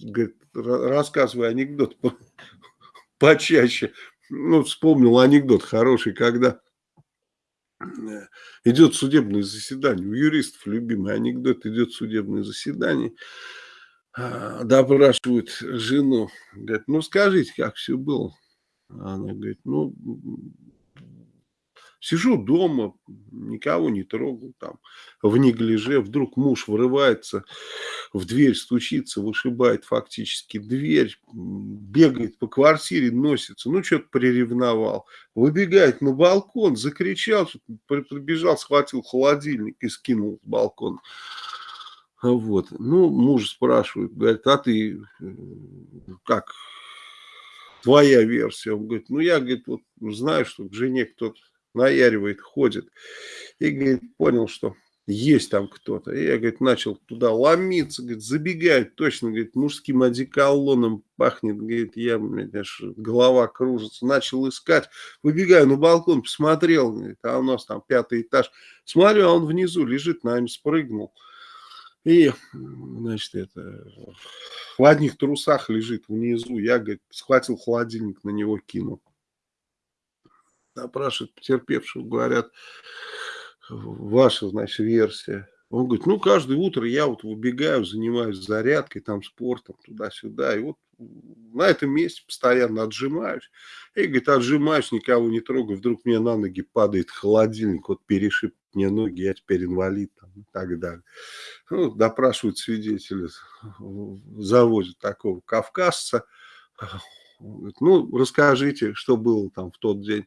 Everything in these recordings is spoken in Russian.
говорит, рассказывай анекдот почаще. Ну, вспомнил анекдот хороший, когда э, идет судебное заседание. У юристов любимый анекдот. Идет судебное заседание. А, допрашивают жену. Говорит, ну скажите, как все было. Она говорит, ну Сижу дома, никого не трогал, там, в неглиже. Вдруг муж вырывается, в дверь стучится, вышибает фактически дверь, бегает по квартире, носится. Ну, что-то приревновал. Выбегает на балкон, закричал, прибежал, схватил холодильник и скинул с балкона. Вот. Ну, муж спрашивает, говорит, а ты э, как, твоя версия? Он говорит, ну, я, говорит, вот знаю, что к жене кто-то наяривает, ходит. И, говорит, понял, что есть там кто-то. Я, говорит, начал туда ломиться, говорит, забегает, точно, говорит, мужским одеколоном пахнет, говорит, я, блядь, аж голова кружится. Начал искать, выбегаю на балкон, посмотрел, говорит, а у нас там пятый этаж. Смотрю, а он внизу лежит, наверное, спрыгнул. И, значит, это в одних трусах лежит внизу. Я, говорит, схватил холодильник, на него кинул опрашивают потерпевшего, говорят, ваша, значит, версия. Он говорит, ну, каждое утро я вот выбегаю, занимаюсь зарядкой, там, спортом, туда-сюда, и вот на этом месте постоянно отжимаюсь. И, говорит, отжимаюсь, никого не трогаю, вдруг мне на ноги падает холодильник, вот перешиб мне ноги, я теперь инвалид, там, и так далее. Ну, допрашивают свидетеля, завозят такого кавказца, ну, расскажите, что было там в тот день.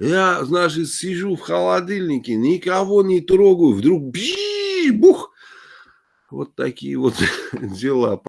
Я, значит, сижу в холодильнике, никого не трогаю, вдруг бжи, бух. Вот такие вот дела.